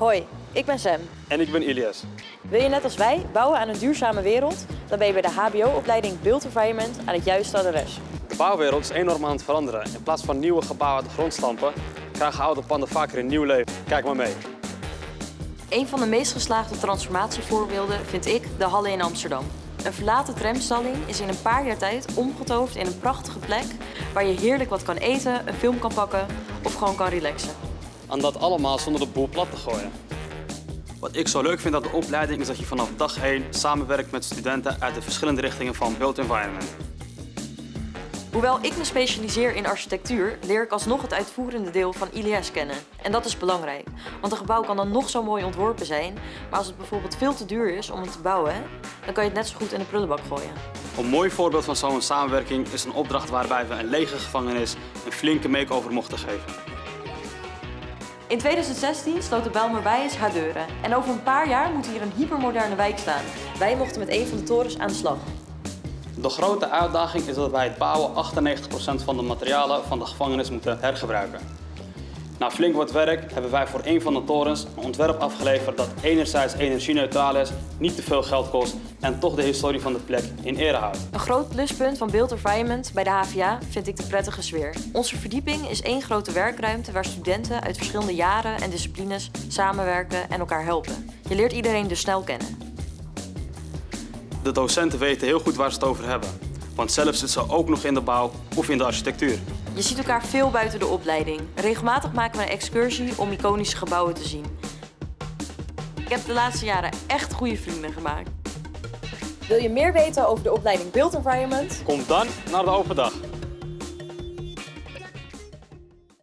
Hoi, ik ben Sam. En ik ben Ilias. Wil je net als wij bouwen aan een duurzame wereld? Dan ben je bij de HBO-opleiding Built Environment aan het juiste adres. De bouwwereld is enorm aan het veranderen. In plaats van nieuwe gebouwen uit de grond stampen, krijgen oude panden vaker een nieuw leven. Kijk maar mee. Een van de meest geslaagde transformatievoorbeelden vind ik de Halle in Amsterdam. Een verlaten tramstalling is in een paar jaar tijd omgetoverd in een prachtige plek waar je heerlijk wat kan eten, een film kan pakken of gewoon kan relaxen. En dat allemaal zonder de boel plat te gooien. Wat ik zo leuk vind aan de opleiding is dat je vanaf dag 1 samenwerkt met studenten uit de verschillende richtingen van Built Environment. Hoewel ik me specialiseer in architectuur, leer ik alsnog het uitvoerende deel van ILS kennen. En dat is belangrijk, want een gebouw kan dan nog zo mooi ontworpen zijn, maar als het bijvoorbeeld veel te duur is om het te bouwen, dan kan je het net zo goed in de prullenbak gooien. Een mooi voorbeeld van zo'n samenwerking is een opdracht waarbij we een lege gevangenis een flinke make-over mochten geven. In 2016 sloot de Bijlmerwijs haar deuren en over een paar jaar moet hier een hypermoderne wijk staan. Wij mochten met een van de torens aan de slag. De grote uitdaging is dat bij het bouwen 98% van de materialen van de gevangenis moeten hergebruiken. Na flink wat werk hebben wij voor een van de torens een ontwerp afgeleverd dat enerzijds energie-neutraal is, niet te veel geld kost en toch de historie van de plek in ere houdt. Een groot pluspunt van Built Environment bij de HVA vind ik de prettige sfeer. Onze verdieping is één grote werkruimte waar studenten uit verschillende jaren en disciplines samenwerken en elkaar helpen. Je leert iedereen dus snel kennen. De docenten weten heel goed waar ze het over hebben, want zelf zitten ze ook nog in de bouw of in de architectuur. Je ziet elkaar veel buiten de opleiding. Regelmatig maken we een excursie om iconische gebouwen te zien. Ik heb de laatste jaren echt goede vrienden gemaakt. Wil je meer weten over de opleiding Built Environment? Kom dan naar de open dag.